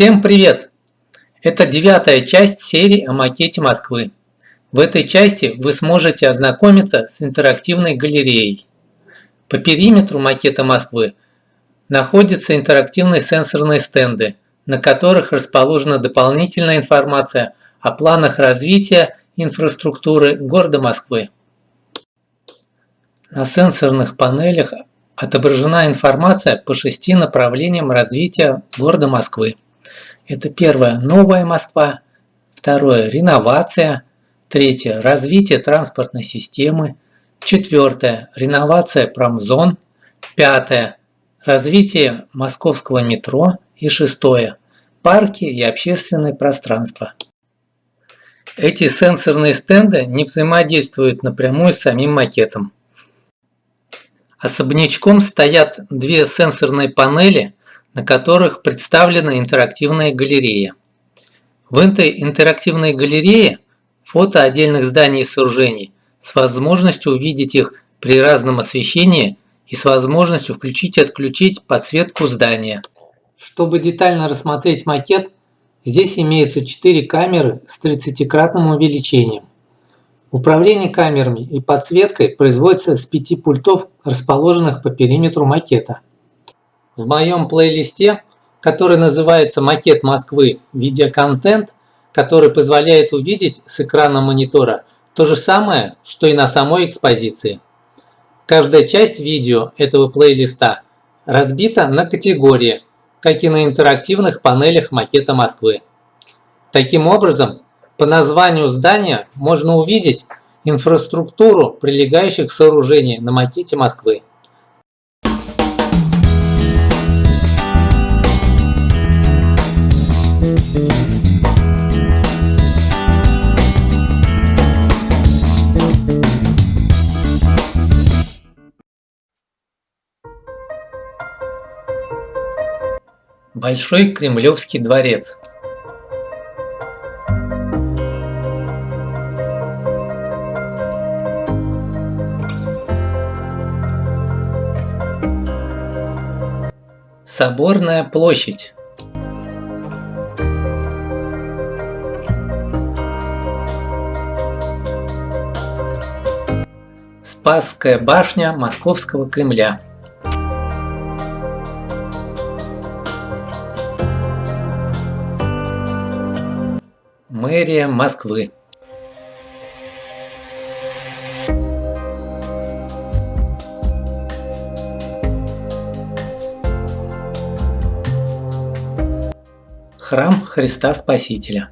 Всем привет! Это девятая часть серии о макете Москвы. В этой части вы сможете ознакомиться с интерактивной галереей. По периметру макета Москвы находятся интерактивные сенсорные стенды, на которых расположена дополнительная информация о планах развития инфраструктуры города Москвы. На сенсорных панелях отображена информация по шести направлениям развития города Москвы. Это первое – новая Москва, второе – реновация, третье – развитие транспортной системы, четвертое – реновация промзон, пятое – развитие московского метро. И шестое – парки и общественное пространство. Эти сенсорные стенды не взаимодействуют напрямую с самим макетом. Особнячком стоят две сенсорные панели – на которых представлена интерактивная галерея. В этой интерактивной галерее фото отдельных зданий и сооружений с возможностью увидеть их при разном освещении и с возможностью включить и отключить подсветку здания. Чтобы детально рассмотреть макет, здесь имеются 4 камеры с 30-кратным увеличением. Управление камерами и подсветкой производится с 5 пультов, расположенных по периметру макета. В моем плейлисте, который называется «Макет Москвы. Видеоконтент», который позволяет увидеть с экрана монитора то же самое, что и на самой экспозиции. Каждая часть видео этого плейлиста разбита на категории, как и на интерактивных панелях макета Москвы. Таким образом, по названию здания можно увидеть инфраструктуру прилегающих сооружений на макете Москвы. Большой Кремлевский дворец. Соборная площадь. Спасская башня Московского Кремля Мэрия Москвы. Храм Христа Спасителя.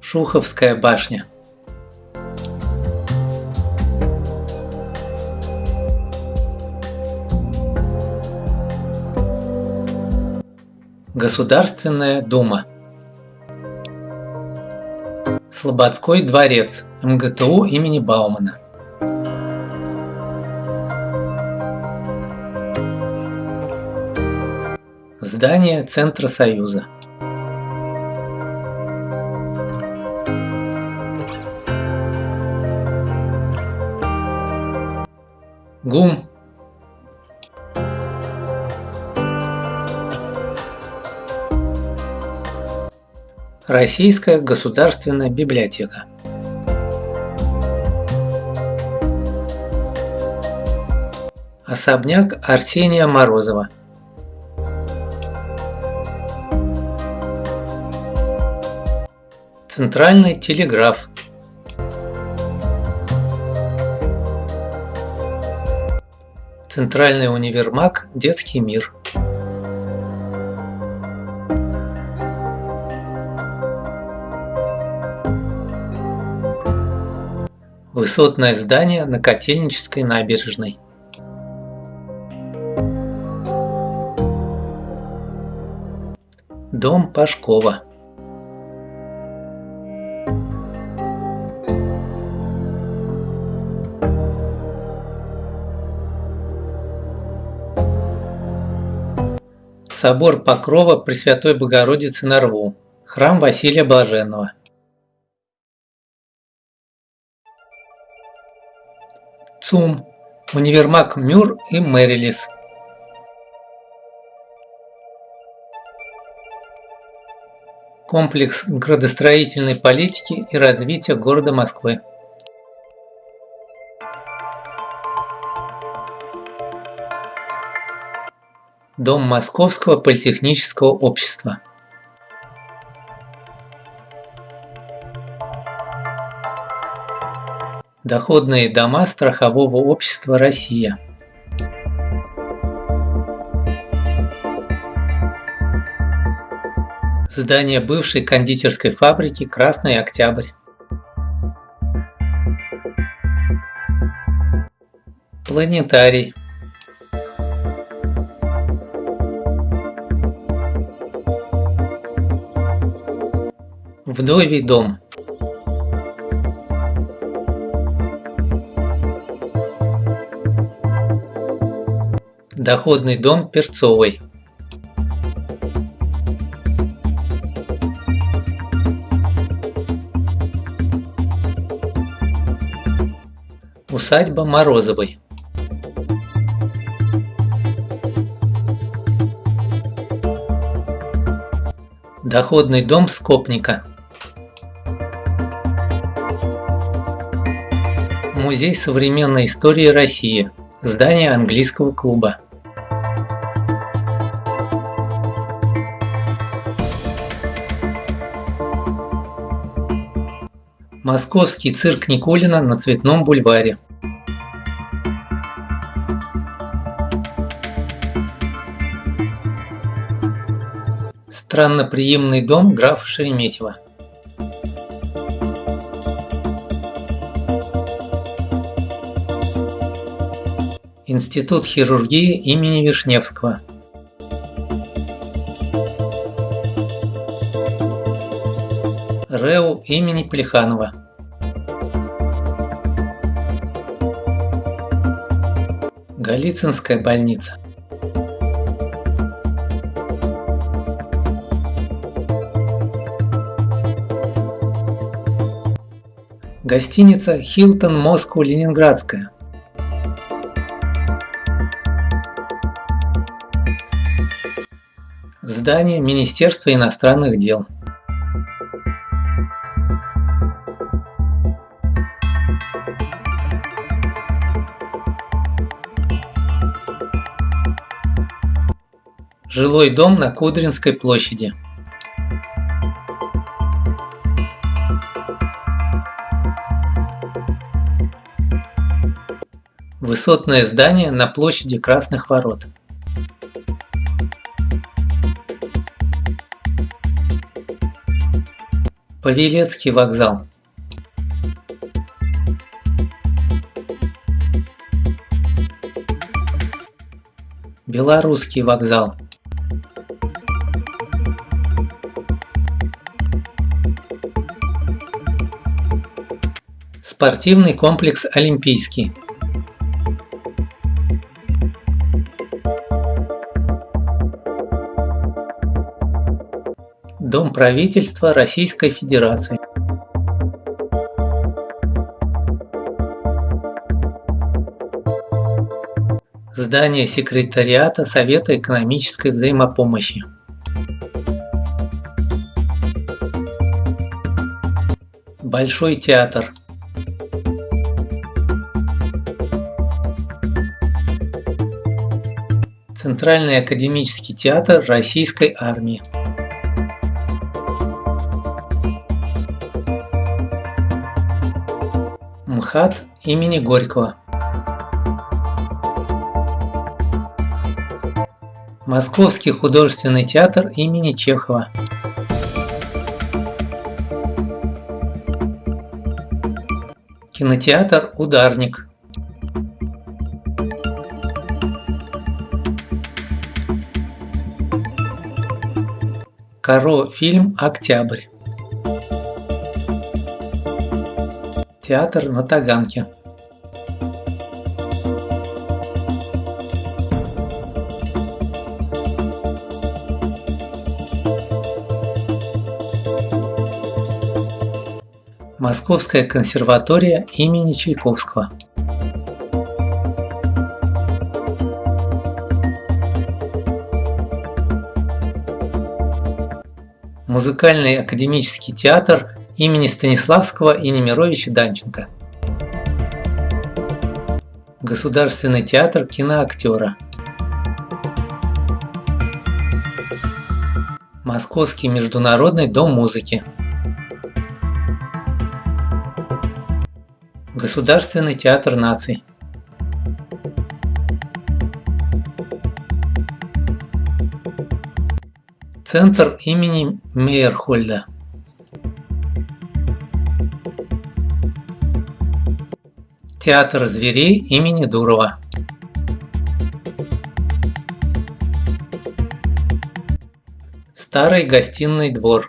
Шуховская башня. Государственная дума. Слободской дворец МГТУ имени Баумана. Здание Центра Союза. ГУМ Российская государственная библиотека. Особняк Арсения Морозова. Центральный телеграф. Центральный универмаг «Детский мир». Высотное здание на Котельнической набережной. Дом Пашкова. Собор Покрова Пресвятой Богородицы на Рву. Храм Василия Блаженного. ЦУМ, универмаг Мюр и Мэрилис. Комплекс градостроительной политики и развития города Москвы. Дом Московского политехнического общества. Доходные дома страхового общества «Россия». Здание бывшей кондитерской фабрики «Красный Октябрь». Планетарий. Вдовий дом. Доходный дом Перцовой. Усадьба Морозовой. Доходный дом Скопника. Музей современной истории России. Здание английского клуба. Московский цирк Никулина на Цветном бульваре. Странноприимный дом графа Шереметьева. Институт хирургии имени Вишневского. РЭУ имени Плеханова. Голицынская больница. Гостиница Хилтон Москва Ленинградская. Здание Министерства иностранных дел. Жилой дом на Кудринской площади. Высотное здание на площади Красных Ворот. Павелецкий вокзал. Белорусский вокзал. Спортивный комплекс Олимпийский. Дом правительства Российской Федерации. Здание секретариата Совета экономической взаимопомощи. Большой театр. Центральный академический театр Российской армии. МХАТ имени Горького. Московский художественный театр имени Чехова. Кинотеатр «Ударник». Каро фильм «Октябрь». Театр на Таганке. Московская консерватория имени Чайковского. Музыкальный академический театр имени Станиславского и Немировича Данченко. Государственный театр киноактера. Московский международный дом музыки. Государственный театр наций. Центр имени Мейерхольда. Театр зверей имени Дурова. Старый гостиный двор.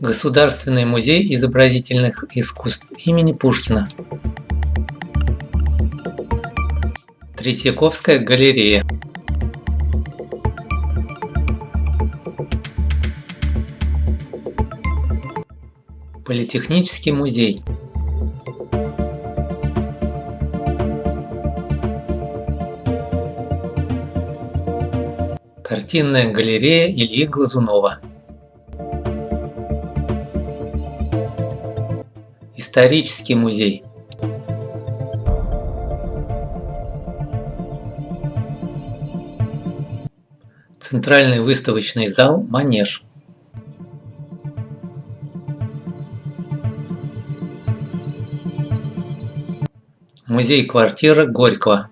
Государственный музей изобразительных искусств имени Пушкина. Третьяковская галерея. Политехнический музей. Картинная галерея Ильи Глазунова. Исторический музей. Центральный выставочный зал «Манеж». Музей-квартира Горького.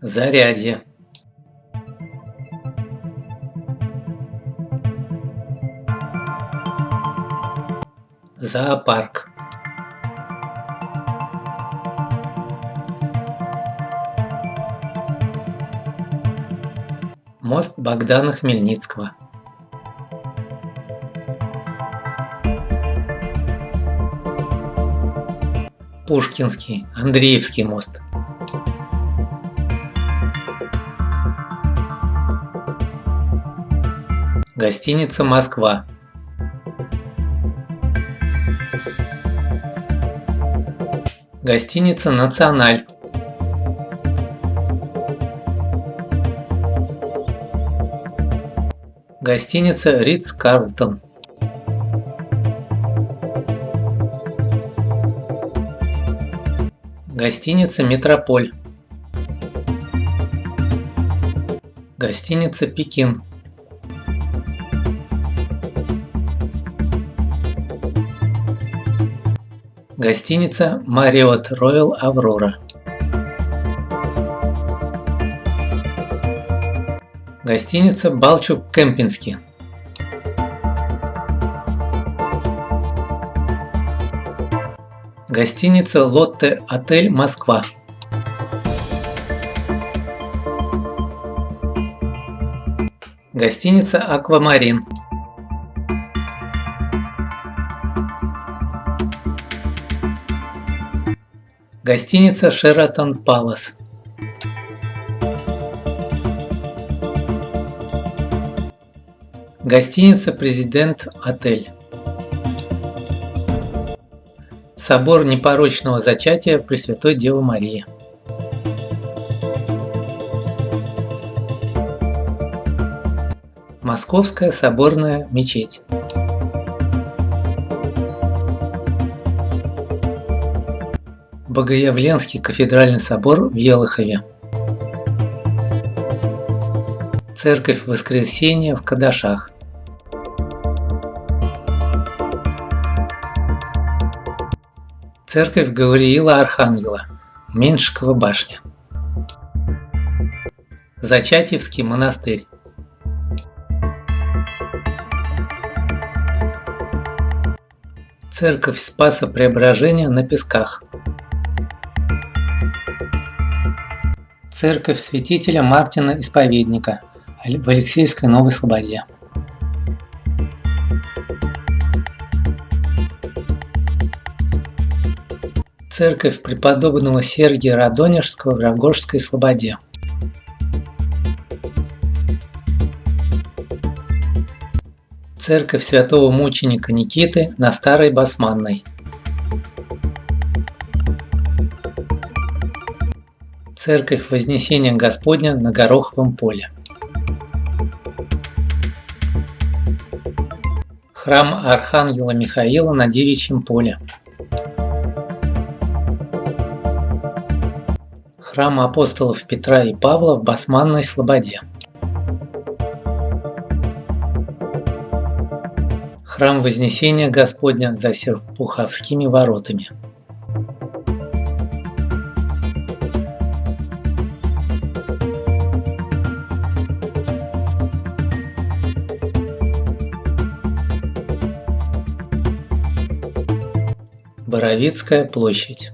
Зарядье. Зоопарк. Мост Богдана Хмельницкого. Пушкинский, Андреевский мост. Гостиница Москва. Гостиница Националь. Гостиница Ридс Карлтон. Гостиница Метрополь. Гостиница Пекин. Гостиница Marriott Royal Aurora. Гостиница Балчук Кемпински. Гостиница Лотте Отель Москва. Гостиница Аквамарин. Гостиница Шератон Палас. Гостиница Президент Отель. Собор непорочного зачатия Пресвятой Девы Марии. Московская соборная мечеть. Богоявленский кафедральный собор в Елохове. Церковь Воскресения в Кадашах. Церковь Гавриила Архангела, Меньшикова башня. Зачатьевский монастырь. Церковь Спаса Преображения на Песках. Церковь святителя Мартина Исповедника в Алексейской Новой Слободе. Церковь преподобного Сергия Радонежского в Рогожской Слободе. Церковь святого мученика Никиты на Старой Басманной. Церковь Вознесения Господня на Гороховом поле. Храм Архангела Михаила на Девичьем поле. Храм апостолов Петра и Павла в Басманной Слободе. Храм Вознесения Господня за Серпуховскими воротами. Боровицкая площадь.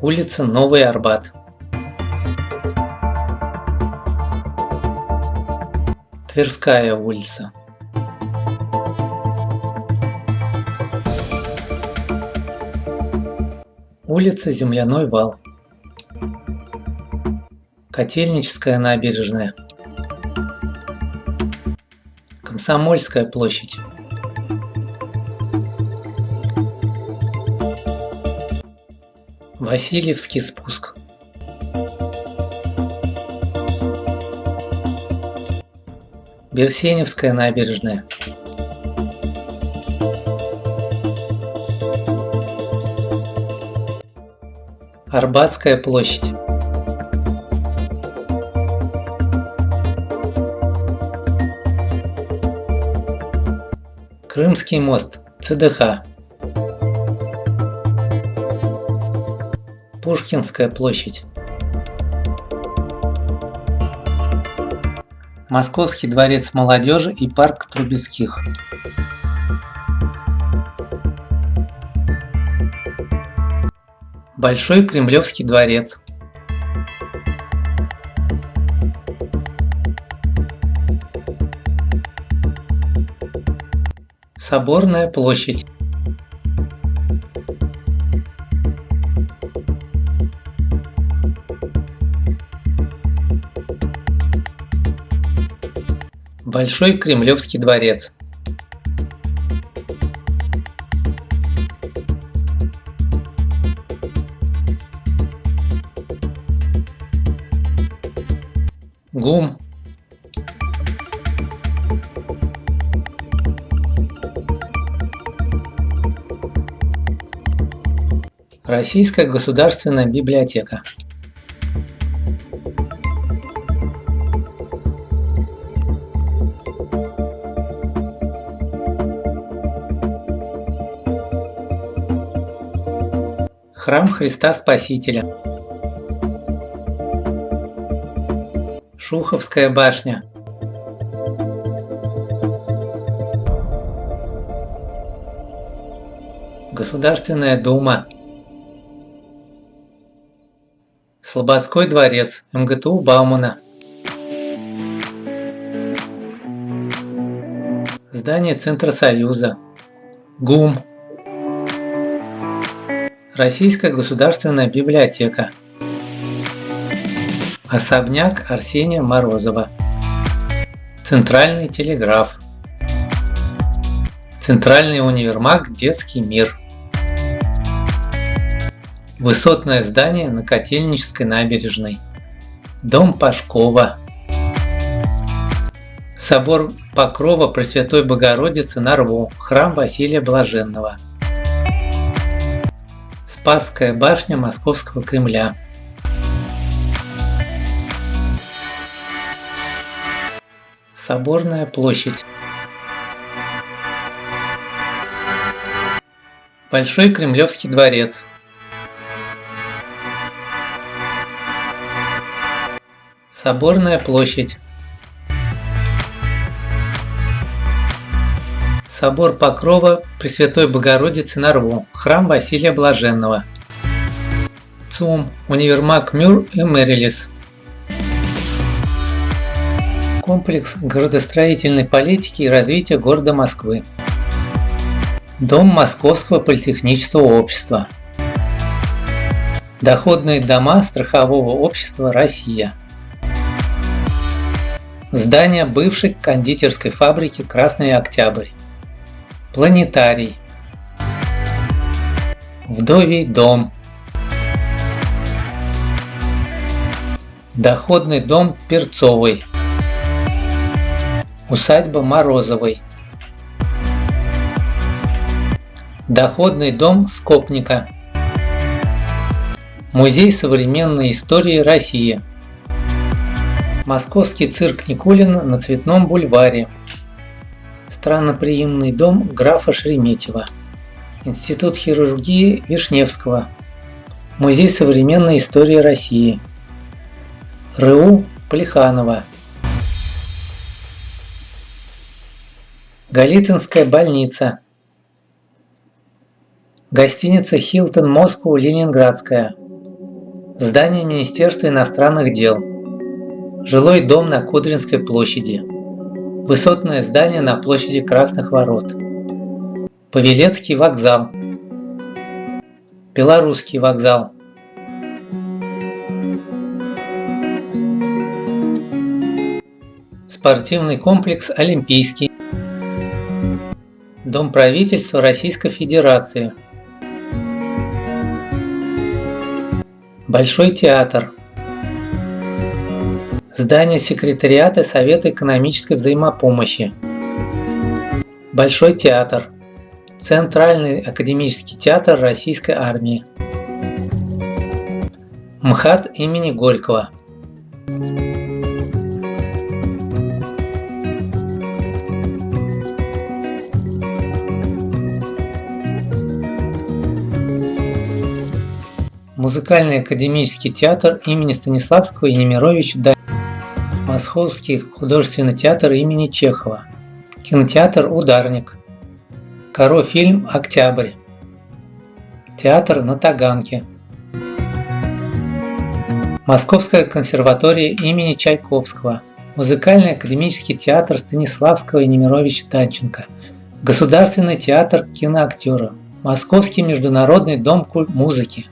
Улица Новый Арбат. Тверская улица. Улица Земляной вал. Котельническая набережная. Комсомольская площадь. Васильевский спуск. Берсеневская набережная. Арбатская площадь. Крымский мост, ЦДХ. Пушкинская площадь. Московский дворец молодежи и парк Трубецких. Большой Кремлевский дворец. Соборная площадь. Большой Кремлевский дворец. ГУМ Российская государственная библиотека. Храм Христа Спасителя. Шуховская башня. Государственная дума. Слободской дворец, МГТУ Баумана. Здание Центра Союза. ГУМ. Российская государственная библиотека. Особняк Арсения Морозова. Центральный телеграф. Центральный универмаг «Детский мир». Высотное здание на Котельнической набережной. Дом Пашкова. Собор Покрова Пресвятой Богородицы на Рву. Храм Василия Блаженного. Спасская башня Московского Кремля. Соборная площадь. Большой Кремлевский дворец. Соборная площадь. Собор Покрова Пресвятой Богородицы на Рву, храм Василия Блаженного. ЦУМ, универмаг Мюр и Мэрилис. Комплекс городостроительной политики и развития города Москвы. Дом Московского политехнического общества. Доходные дома страхового общества «Россия». Здание бывшей кондитерской фабрики «Красный Октябрь». Планетарий. Вдовий дом. Доходный дом Перцовый. Усадьба Морозовой. Доходный дом Скопника. Музей современной истории России. Московский цирк Никулина на Цветном бульваре. Странноприимный дом графа Шереметьева. Институт хирургии Вишневского. Музей современной истории России. РУ Плеханова. Голицынская больница. Гостиница Хилтон Москва Ленинградская. Здание Министерства иностранных дел. Жилой дом на Кудринской площади. Высотное здание на площади Красных Ворот. Павелецкий вокзал. Белорусский вокзал. Спортивный комплекс Олимпийский. Дом правительства Российской Федерации. Большой театр. Здание секретариата Совета экономической взаимопомощи. Большой театр. Центральный академический театр Российской армии. МХАТ имени Горького. Музыкальный академический театр имени Станиславского и Немировича. Московский художественный театр имени Чехова. Кинотеатр «Ударник». Коро фильм «Октябрь». Театр на Таганке. Московская консерватория имени Чайковского. Музыкальный академический театр Станиславского и Немировича Данченко. Государственный театр киноактера. Московский международный дом музыки.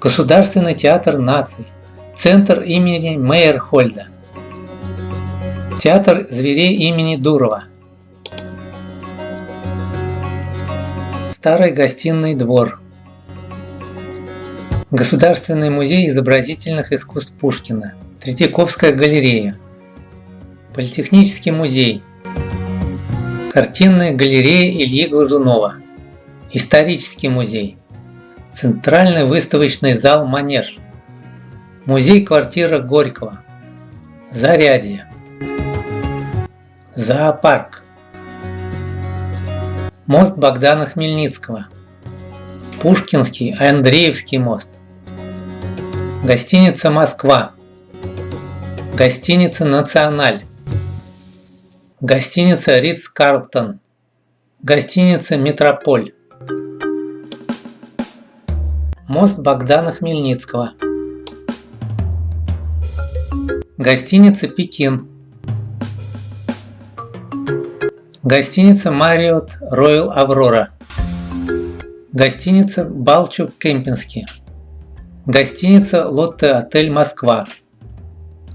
Государственный театр наций, Центр имени Мейерхольда, Театр зверей имени Дурова, Старый гостиный двор, Государственный музей изобразительных искусств Пушкина, Третьяковская галерея, Политехнический музей, Картинная галерея Ильи Глазунова, Исторический музей, Центральный выставочный зал «Манеж», музей-квартира Горького, Зарядье, зоопарк, мост Богдана Хмельницкого, Пушкинский Андреевский мост, гостиница «Москва», гостиница «Националь», гостиница «Ритц Карлтон», гостиница «Метрополь», Мост Богдана Хмельницкого. Гостиница «Пекин». Гостиница «Мариот Роyal Аврора». Гостиница «Балчук Кемпинский». Гостиница «Лотте Отель Москва».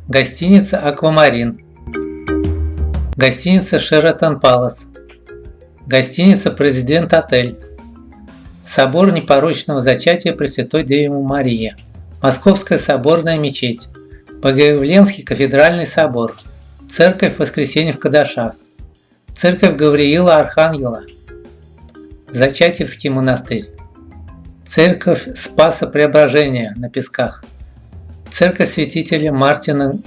Гостиница «Аквамарин». Гостиница «Шератон Палас». Гостиница «Президент Отель». Собор непорочного зачатия Пресвятой Девы Марии, Московская соборная мечеть, Богоявленский кафедральный собор, Церковь Воскресения в Кадашах, Церковь Гавриила Архангела, Зачатьевский монастырь, Церковь Спаса Преображения на Песках, Церковь святителя Мартина,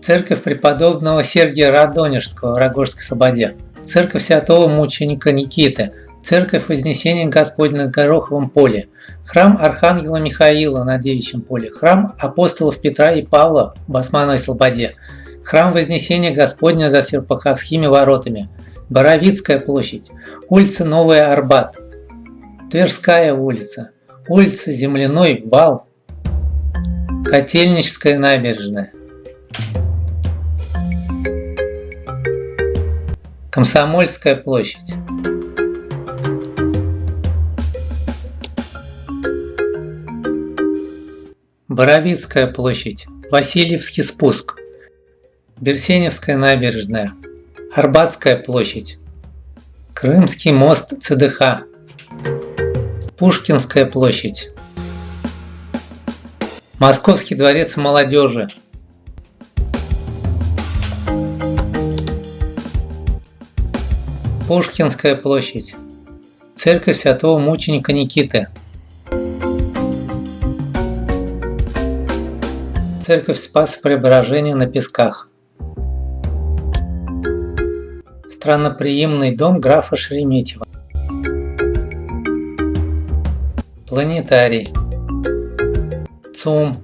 Церковь преподобного Сергия Радонежского в Рогожской Слободе, Церковь Святого Мученика Никиты, Церковь Вознесения Господня на Гороховом поле, Храм Архангела Михаила на Девичьем поле, Храм апостолов Петра и Павла в Басмановой Слободе, Храм Вознесения Господня за Серпаховскими воротами, Боровицкая площадь, улица Новая Арбат, Тверская улица, улица Земляной Бал, Котельническая набережная. Комсомольская площадь. Боровицкая площадь, Васильевский спуск – Берсеневская набережная, Арбатская площадь, Крымский мост ЦДХ, Пушкинская площадь, Московский дворец молодежи, Пушкинская площадь, Церковь Святого Мученика Никиты, Церковь Спаса Преображения на Песках, Странноприимный дом графа Шереметьева, Планетарий, ЦУМ,